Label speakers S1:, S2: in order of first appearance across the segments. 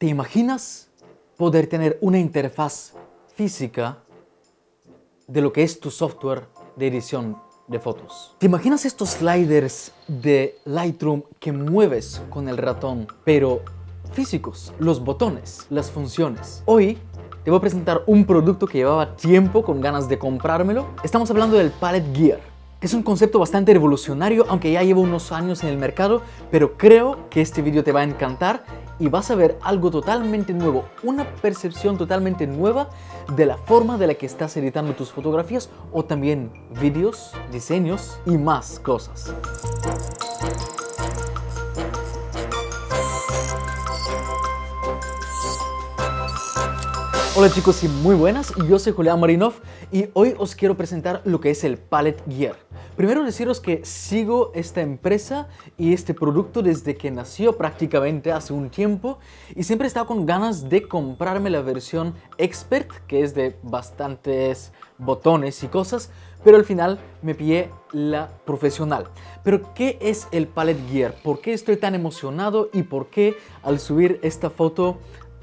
S1: ¿Te imaginas poder tener una interfaz física de lo que es tu software de edición de fotos? ¿Te imaginas estos sliders de Lightroom que mueves con el ratón, pero físicos, los botones, las funciones? Hoy te voy a presentar un producto que llevaba tiempo con ganas de comprármelo. Estamos hablando del Palette Gear. Es un concepto bastante revolucionario, aunque ya lleva unos años en el mercado, pero creo que este vídeo te va a encantar y vas a ver algo totalmente nuevo, una percepción totalmente nueva de la forma de la que estás editando tus fotografías o también vídeos, diseños y más cosas. Hola chicos y muy buenas, yo soy Julián Marinov y hoy os quiero presentar lo que es el Palette Gear. Primero deciros que sigo esta empresa y este producto desde que nació prácticamente hace un tiempo y siempre he estado con ganas de comprarme la versión Expert, que es de bastantes botones y cosas, pero al final me pillé la profesional. Pero ¿qué es el Palette Gear? ¿Por qué estoy tan emocionado y por qué al subir esta foto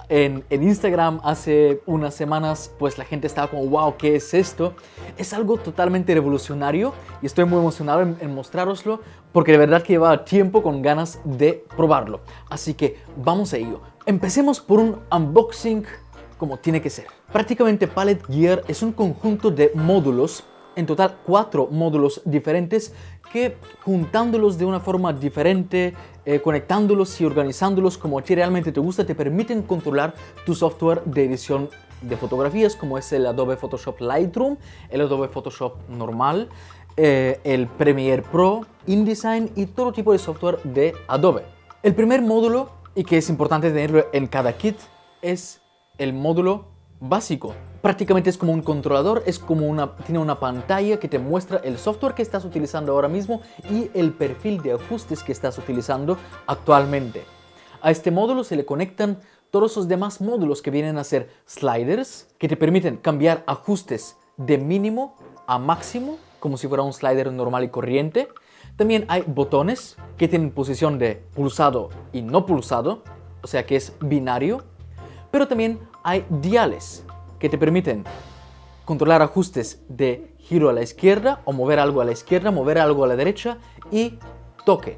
S1: en, Instagram hace unas semanas, pues la gente estaba como, wow, ¿qué es esto? Es algo totalmente revolucionario y estoy muy emocionado en, en mostraroslo porque de verdad que lleva tiempo con ganas de probarlo. Así que vamos a ello. Empecemos por un unboxing como tiene que ser. Prácticamente Palette Gear es un conjunto de módulos en total cuatro módulos diferentes que juntándolos de una forma diferente, eh, conectándolos y organizándolos como a ti realmente te gusta, te permiten controlar tu software de edición de fotografías como es el Adobe Photoshop Lightroom, el Adobe Photoshop normal, eh, el Premiere Pro, InDesign y todo tipo de software de Adobe. El primer módulo, y que es importante tenerlo en cada kit, es el módulo básico prácticamente es como un controlador, es como una, tiene una pantalla que te muestra el software que estás utilizando ahora mismo y el perfil de ajustes que estás utilizando actualmente. A este módulo se le conectan todos los demás módulos que vienen a ser sliders, que te permiten cambiar ajustes de mínimo a máximo, como si fuera un slider normal y corriente. También hay botones que tienen posición de pulsado y no pulsado, o sea que es binario. Pero también hay diales, que te permiten controlar ajustes de giro a la izquierda o mover algo a la izquierda, mover algo a la derecha y toque.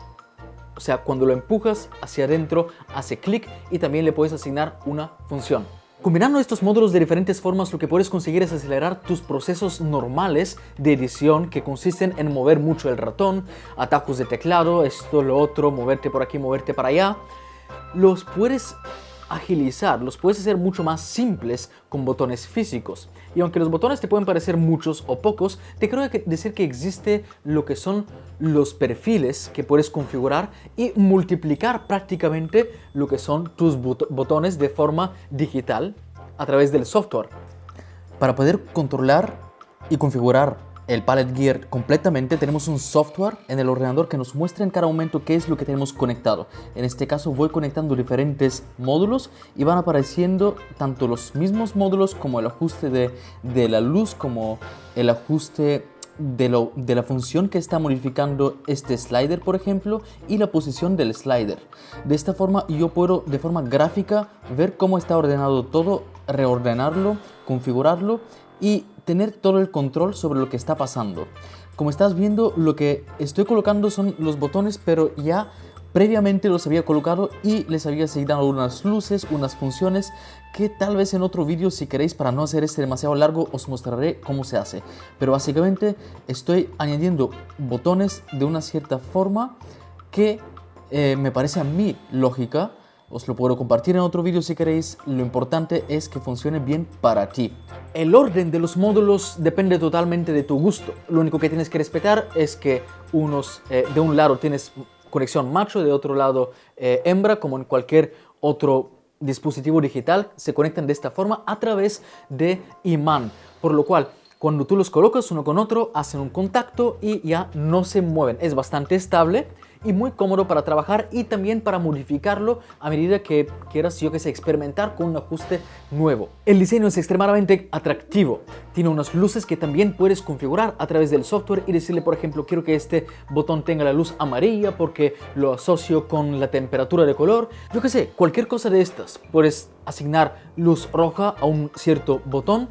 S1: O sea, cuando lo empujas hacia adentro, hace clic y también le puedes asignar una función. Combinando estos módulos de diferentes formas, lo que puedes conseguir es acelerar tus procesos normales de edición que consisten en mover mucho el ratón, atajos de teclado, esto, lo otro, moverte por aquí, moverte para allá. Los puedes agilizar, los puedes hacer mucho más simples con botones físicos. Y aunque los botones te pueden parecer muchos o pocos, te creo decir que existe lo que son los perfiles que puedes configurar y multiplicar prácticamente lo que son tus botones de forma digital a través del software. Para poder controlar y configurar el Palette Gear completamente, tenemos un software en el ordenador que nos muestra en cada momento qué es lo que tenemos conectado. En este caso voy conectando diferentes módulos y van apareciendo tanto los mismos módulos como el ajuste de, de la luz, como el ajuste de, lo, de, la función que está modificando este slider, por ejemplo, y la posición del slider. De esta forma yo puedo de forma gráfica ver cómo está ordenado todo, reordenarlo, configurarlo y tener todo el control sobre lo que está pasando. Como estás viendo, lo que estoy colocando son los botones, pero ya previamente los había colocado y les había asignado unas luces, unas funciones que tal vez en otro vídeo si queréis para no hacer este demasiado largo os mostraré cómo se hace. Pero básicamente estoy añadiendo botones de una cierta forma que eh, me parece a mí lógica os lo puedo compartir en otro vídeo si queréis, lo importante es que funcione bien para ti. El orden de los módulos depende totalmente de tu gusto. Lo único que tienes que respetar es que unos, eh, de un lado tienes conexión macho, de otro lado eh, hembra, como en cualquier otro dispositivo digital, se conectan de esta forma a través de imán, por lo cual cuando tú los colocas uno con otro, hacen un contacto y ya no se mueven. Es bastante estable y muy cómodo para trabajar y también para modificarlo a medida que quieras, yo que sé, experimentar con un ajuste nuevo. El diseño es extremadamente atractivo. Tiene unas luces que también puedes configurar a través del software y decirle, por ejemplo, quiero que este botón tenga la luz amarilla porque lo asocio con la temperatura de color. Yo que sé, cualquier cosa de estas. Puedes asignar luz roja a un cierto botón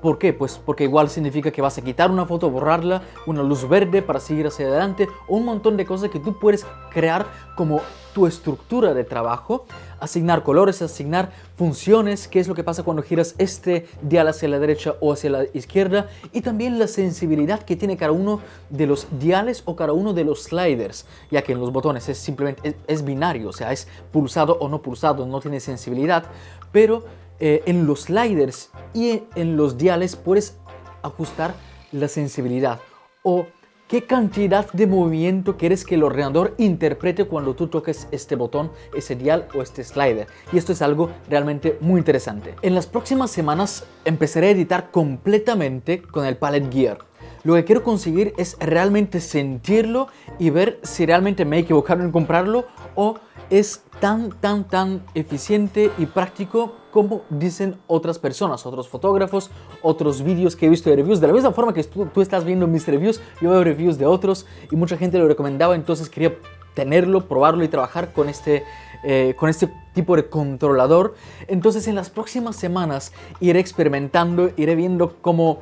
S1: ¿Por qué? Pues porque igual significa que vas a quitar una foto, borrarla, una luz verde para seguir hacia adelante, un montón de cosas que tú puedes crear como tu estructura de trabajo, asignar colores, asignar funciones, qué es lo que pasa cuando giras este dial hacia la derecha o hacia la izquierda, y también la sensibilidad que tiene cada uno de los diales o cada uno de los sliders, ya que en los botones es simplemente, es, binario, o sea, es pulsado o no pulsado, no tiene sensibilidad, pero eh, en los sliders y en los diales puedes ajustar la sensibilidad o qué cantidad de movimiento quieres que el ordenador interprete cuando tú toques este botón, ese dial o este slider. Y esto es algo realmente muy interesante. En las próximas semanas empezaré a editar completamente con el Palette Gear. Lo que quiero conseguir es realmente sentirlo y ver si realmente me he equivocado en comprarlo o es tan, tan, tan eficiente y práctico como dicen otras personas, otros fotógrafos, otros vídeos que he visto de reviews. De la misma forma que tú, estás viendo mis reviews, yo veo reviews de otros y mucha gente lo recomendaba, entonces quería tenerlo, probarlo y trabajar con este, eh, con este tipo de controlador. Entonces en las próximas semanas iré experimentando, iré viendo cómo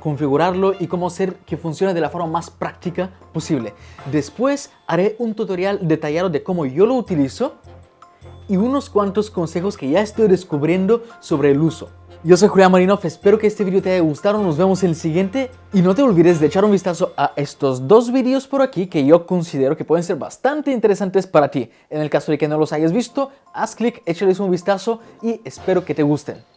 S1: configurarlo y cómo hacer que funcione de la forma más práctica posible. Después haré un tutorial detallado de cómo yo lo utilizo y unos cuantos consejos que ya estoy descubriendo sobre el uso. Yo soy Julián Marinov, espero que este video te haya gustado, nos vemos en el siguiente y no te olvides de echar un vistazo a estos dos vídeos por aquí que yo considero que pueden ser bastante interesantes para ti. En el caso de que no los hayas visto, haz clic, échales un vistazo y espero que te gusten.